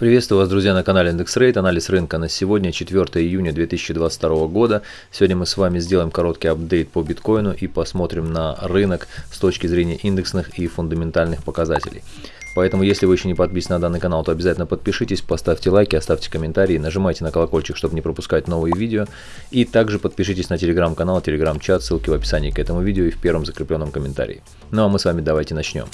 Приветствую вас, друзья, на канале IndexRate. Анализ рынка на сегодня, 4 июня 2022 года. Сегодня мы с вами сделаем короткий апдейт по биткоину и посмотрим на рынок с точки зрения индексных и фундаментальных показателей. Поэтому, если вы еще не подписаны на данный канал, то обязательно подпишитесь, поставьте лайки, оставьте комментарии, нажимайте на колокольчик, чтобы не пропускать новые видео. И также подпишитесь на телеграм-канал, телеграм-чат, ссылки в описании к этому видео и в первом закрепленном комментарии. Ну а мы с вами давайте начнем.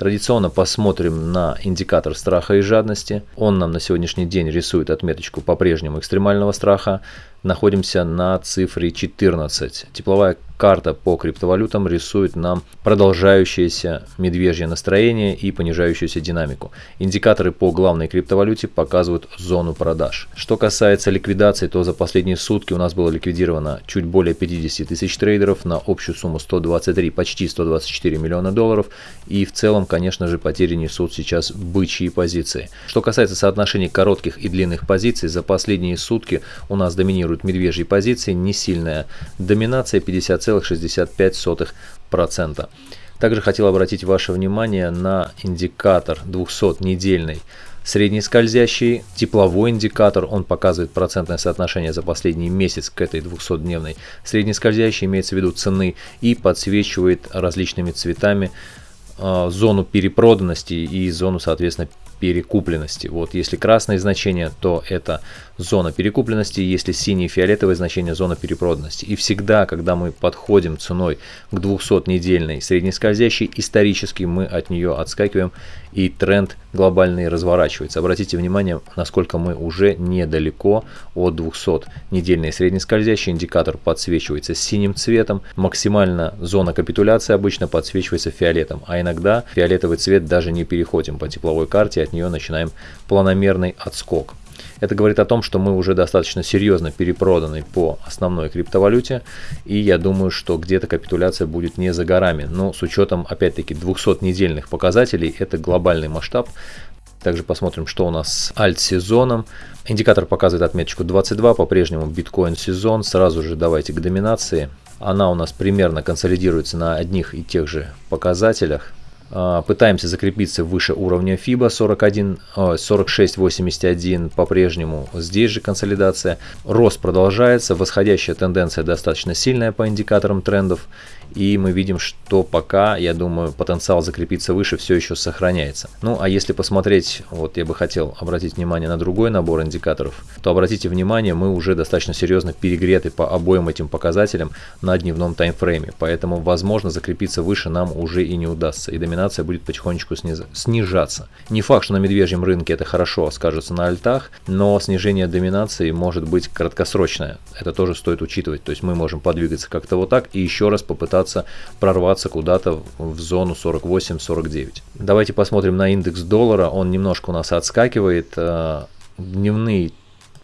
Традиционно посмотрим на индикатор страха и жадности. Он нам на сегодняшний день рисует отметочку по-прежнему экстремального страха. Находимся на цифре 14. Тепловая карта по криптовалютам рисует нам продолжающееся медвежье настроение и понижающуюся динамику. Индикаторы по главной криптовалюте показывают зону продаж. Что касается ликвидации, то за последние сутки у нас было ликвидировано чуть более 50 тысяч трейдеров на общую сумму 123, почти 124 миллиона долларов. И в целом, конечно же, потери несут сейчас бычьи позиции. Что касается соотношений коротких и длинных позиций, за последние сутки у нас доминируют медвежьи позиции, не сильная доминация 50 0,65%. Также хотел обратить ваше внимание на индикатор 200-недельный средний скользящий, тепловой индикатор, он показывает процентное соотношение за последний месяц к этой 200-дневной. Средний скользящий имеется в виду цены и подсвечивает различными цветами э, зону перепроданности и зону, соответственно, перекупленности. Вот если красное значение, то это зона перекупленности, если синее и фиолетовое значение зона перепроданности. И всегда, когда мы подходим ценой к 200-недельной среднескользящей, исторически мы от нее отскакиваем и тренд глобальный разворачивается. Обратите внимание, насколько мы уже недалеко от 200-недельной среднескользящей. Индикатор подсвечивается синим цветом. Максимально зона капитуляции обычно подсвечивается фиолетом, а иногда фиолетовый цвет даже не переходим по тепловой карте, от нее начинаем планомерный отскок. Это говорит о том, что мы уже достаточно серьезно перепроданы по основной криптовалюте, и я думаю, что где-то капитуляция будет не за горами. Но с учетом, опять-таки, 200-недельных показателей, это глобальный масштаб. Также посмотрим, что у нас с альт-сезоном. Индикатор показывает отметочку 22, по-прежнему биткоин-сезон. Сразу же давайте к доминации. Она у нас примерно консолидируется на одних и тех же показателях. А, пытаемся закрепиться выше уровня FIBA 41, 46.81 по-прежнему. Здесь же консолидация. Рост продолжается. Восходящая тенденция достаточно сильная по индикаторам трендов. И мы видим, что пока, я думаю, потенциал закрепиться выше все еще сохраняется. Ну, а если посмотреть, вот я бы хотел обратить внимание на другой набор индикаторов, то обратите внимание, мы уже достаточно серьезно перегреты по обоим этим показателям на дневном таймфрейме. Поэтому, возможно, закрепиться выше нам уже и не удастся. И доминация доминация будет потихонечку снижаться. Не факт, что на медвежьем рынке это хорошо скажется на альтах, но снижение доминации может быть краткосрочное. Это тоже стоит учитывать. То есть мы можем подвигаться как-то вот так и еще раз попытаться прорваться куда-то в зону 48-49. Давайте посмотрим на индекс доллара. Он немножко у нас отскакивает. Э, дневные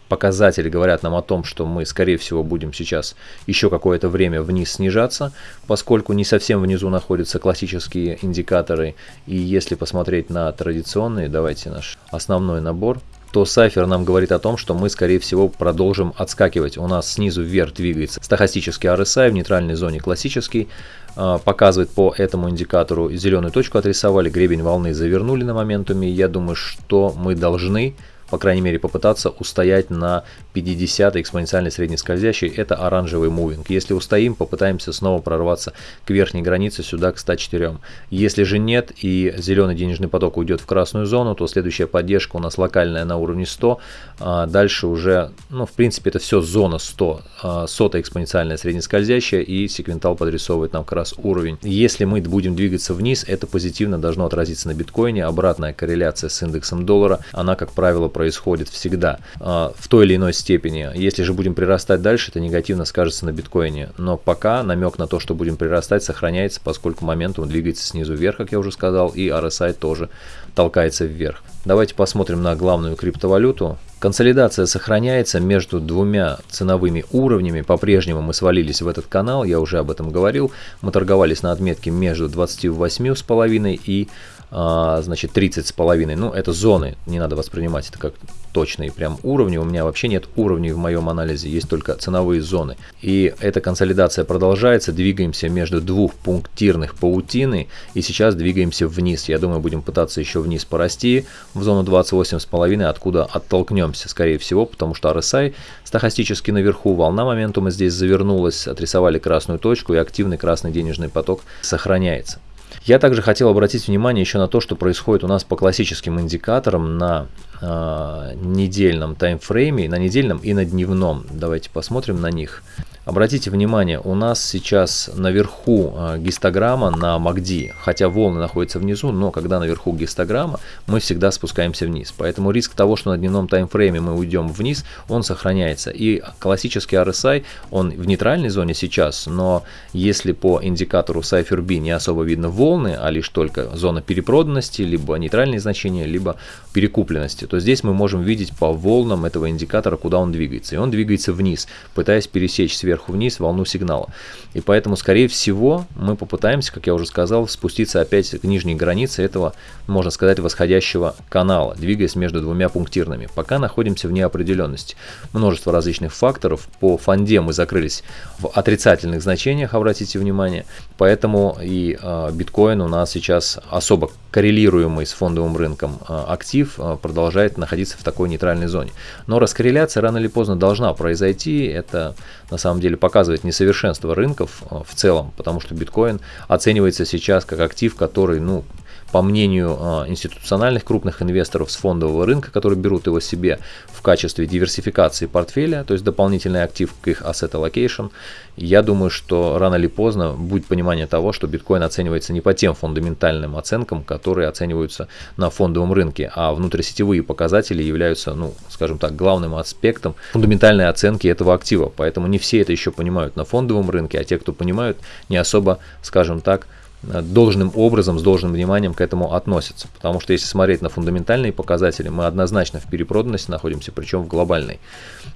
показатели говорят нам о том, что мы, скорее всего, будем сейчас еще какое-то время вниз снижаться, поскольку не совсем внизу находятся классические индикаторы. И если посмотреть на традиционные, давайте наш основной набор, то Сайфер нам говорит о том, что мы, скорее всего, продолжим отскакивать. У нас снизу вверх двигается стахастический RSI в нейтральной зоне классический, а, показывает по этому индикатору зеленую точку отрисовали, гребень волны завернули на моментуме. Я думаю, что мы должны по крайней мере, попытаться устоять на 50 экспоненциальной среднескользящей, это оранжевый мувинг. Если устоим, попытаемся снова прорваться к верхней границе сюда к 104. Если же нет и зеленый денежный поток уйдет в красную зону, то следующая поддержка у нас локальная на уровне 100, а дальше уже, ну, в принципе, это все зона 100, а, сотая экспоненциальная среднескользящая и секвентал подрисовывает нам как раз уровень. Если мы будем двигаться вниз, это позитивно должно отразиться на биткоине, обратная корреляция с индексом доллара, она, как правило, происходит всегда а, в той или иной степени. Если же будем прирастать дальше, это негативно скажется на биткоине. Но пока намек на то, что будем прирастать, сохраняется, поскольку моментум двигается снизу вверх, как я уже сказал, и RSI тоже толкается вверх. Давайте посмотрим на главную криптовалюту. Консолидация сохраняется между двумя ценовыми уровнями. По-прежнему мы свалились в этот канал, я уже об этом говорил. Мы торговались на отметке между 28,5 и значит, 30 с половиной. Ну, это зоны, не надо воспринимать это как точные прям уровни. У меня вообще нет уровней в моем анализе, есть только ценовые зоны. И эта консолидация продолжается, двигаемся между двух пунктирных паутины и сейчас двигаемся вниз. Я думаю, будем пытаться еще вниз порасти в зону 28,5, откуда оттолкнемся, скорее всего, потому что RSI стахастически наверху, волна моментума здесь завернулась, отрисовали красную точку и активный красный денежный поток сохраняется. Я также хотел обратить внимание еще на то, что происходит у нас по классическим индикаторам на э, недельном таймфрейме, на недельном и на дневном. Давайте посмотрим на них. Обратите внимание, у нас сейчас наверху а, гистограмма на MACD, хотя волны находятся внизу, но когда наверху гистограмма, мы всегда спускаемся вниз. Поэтому риск того, что на дневном таймфрейме мы уйдем вниз, он сохраняется. И классический RSI, он в нейтральной зоне сейчас, но если по индикатору Cypher B не особо видно волны, а лишь только зона перепроданности, либо нейтральные значения, либо перекупленности, то здесь мы можем видеть по волнам этого индикатора, куда он двигается. И он двигается вниз, пытаясь пересечь сверху вниз волну сигнала. И поэтому, скорее всего, мы попытаемся, как я уже сказал, спуститься опять к нижней границе этого, можно сказать, восходящего канала, двигаясь между двумя пунктирными. Пока находимся в неопределенности. Множество различных факторов. По фонде мы закрылись в отрицательных значениях, обратите внимание. Поэтому и э, биткоин у нас сейчас особо коррелируемый с фондовым рынком э, актив э, продолжает находиться в такой нейтральной зоне. Но раскорреляция рано или поздно должна произойти. Это на самом деле показывает несовершенство рынков э, в целом, потому что биткоин оценивается сейчас как актив, который, ну, по мнению а, институциональных крупных инвесторов с фондового рынка, которые берут его себе в качестве диверсификации портфеля, то есть дополнительный актив к их asset allocation, я думаю, что рано или поздно будет понимание того, что биткоин оценивается не по тем фундаментальным оценкам, которые оцениваются на фондовом рынке, а внутрисетевые показатели являются, ну, скажем так, главным аспектом фундаментальной оценки этого актива. Поэтому не все это еще понимают на фондовом рынке, а те, кто понимают, не особо, скажем так, должным образом, с должным вниманием к этому относятся. Потому что если смотреть на фундаментальные показатели, мы однозначно в перепроданности находимся, причем в глобальной.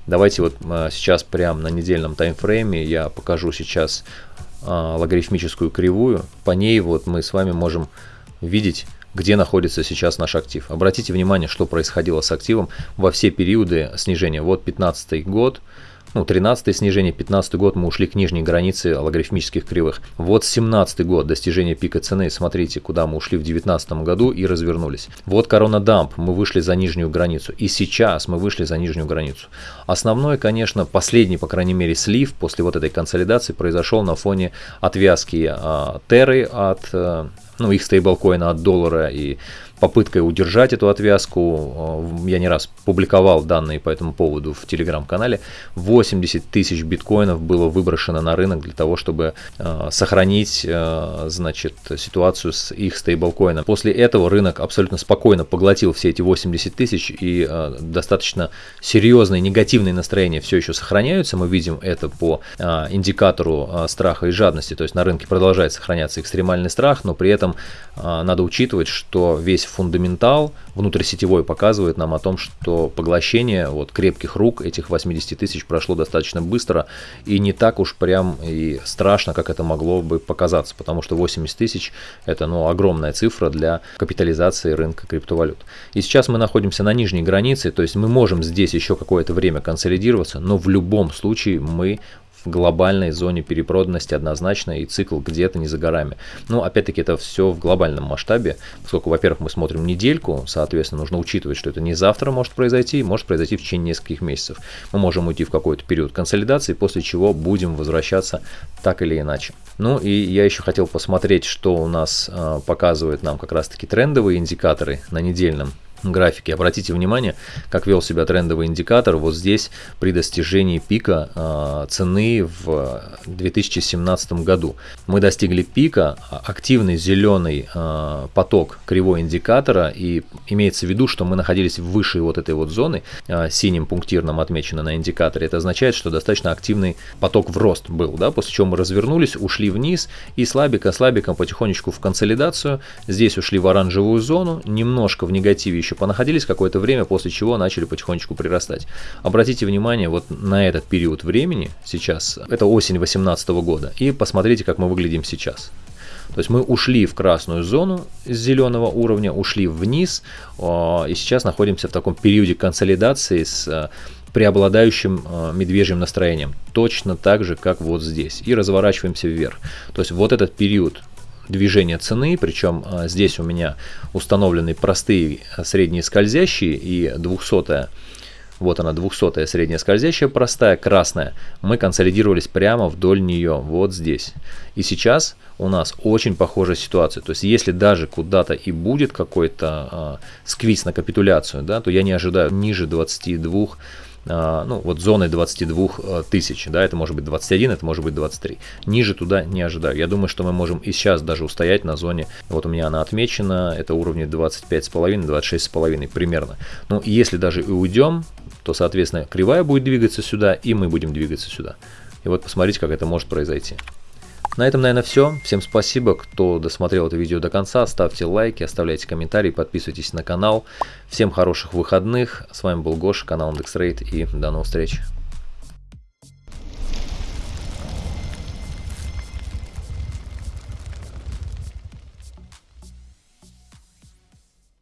Давайте вот а, сейчас прямо на недельном таймфрейме я покажу сейчас а, логарифмическую кривую. По ней вот мы с вами можем видеть где находится сейчас наш актив. Обратите внимание, что происходило с активом во все периоды снижения. Вот 15 год, ну, 13 снижение, 15 год мы ушли к нижней границе логарифмических кривых. Вот 17 год, достижение пика цены, смотрите, куда мы ушли в 19 году и развернулись. Вот корона дамп, мы вышли за нижнюю границу. И сейчас мы вышли за нижнюю границу. Основной, конечно, последний, по крайней мере, слив после вот этой консолидации произошел на фоне отвязки а, Терры от, а, ну, их стейблкоина от доллара и попыткой удержать эту отвязку. Э, я не раз публиковал данные по этому поводу в телеграм-канале. 80 тысяч биткоинов было выброшено на рынок для того, чтобы э, сохранить э, значит, ситуацию с их стейблкоином. После этого рынок абсолютно спокойно поглотил все эти 80 тысяч и достаточно серьезные негативные настроения все еще сохраняются. Мы видим это по индикатору страха и жадности. То есть на рынке продолжает сохраняться экстремальный страх, но при этом надо учитывать, что весь фундаментал внутрисетевой показывает нам о том, что поглощение вот крепких рук этих 80 тысяч прошло достаточно быстро и не так уж прям и страшно, как это могло бы показаться, потому что 80 тысяч это ну, огромная цифра для капитализации рынка криптовалют. И сейчас мы находимся на нижней границе, то есть мы можем здесь еще какое-то время консолидироваться, но в любом случае мы в глобальной зоне перепроданности однозначно, и цикл где-то не за горами. Но опять-таки это все в глобальном масштабе, поскольку, во-первых, мы смотрим недельку, соответственно, нужно учитывать, что это не завтра может произойти, может произойти в течение нескольких месяцев. Мы можем уйти в какой-то период консолидации, после чего будем возвращаться так или иначе. Ну и я еще хотел посмотреть, что у нас э, показывают нам как раз-таки трендовые индикаторы на недельном графике. Обратите внимание, как вел себя трендовый индикатор вот здесь при достижении пика э, цены в 2017 году. Мы достигли пика, а, активный зеленый э, поток кривой индикатора и имеется в виду, что мы находились выше вот этой вот зоны, э, синим пунктирным отмечено на индикаторе. Это означает, что достаточно активный поток в рост был, да, после чего мы развернулись, ушли вниз и слабенько-слабенько потихонечку в консолидацию. Здесь ушли в оранжевую зону, немножко в негативе еще еще понаходились какое-то время, после чего начали потихонечку прирастать. Обратите внимание вот на этот период времени сейчас, это осень 2018 года, и посмотрите, как мы выглядим сейчас. То есть мы ушли в красную зону с зеленого уровня, ушли вниз, и сейчас находимся в таком периоде консолидации с преобладающим медвежьим настроением. Точно так же, как вот здесь. И разворачиваемся вверх. То есть вот этот период движения цены, причем здесь у меня установлены простые средние скользящие и 200 вот она 200 средняя скользящая простая, красная. Мы консолидировались прямо вдоль нее, вот здесь. И сейчас у нас очень похожая ситуация. То есть если даже куда-то и будет какой-то э, сквиз на капитуляцию, да, то я не ожидаю ниже 22 а, ну, вот зоны 22 э, тысяч, да, это может быть 21, это может быть 23. Ниже туда не ожидаю. Я думаю, что мы можем и сейчас даже устоять на зоне, вот у меня она отмечена, это уровни 25,5, 26,5 примерно. Ну, если даже и уйдем, то, соответственно, кривая будет двигаться сюда, и мы будем двигаться сюда. И вот посмотрите, как это может произойти. На этом, наверное, все. Всем спасибо, кто досмотрел это видео до конца. Ставьте лайки, оставляйте комментарии, подписывайтесь на канал. Всем хороших выходных. С вами был Гоша, канал IndexRate и до новых встреч.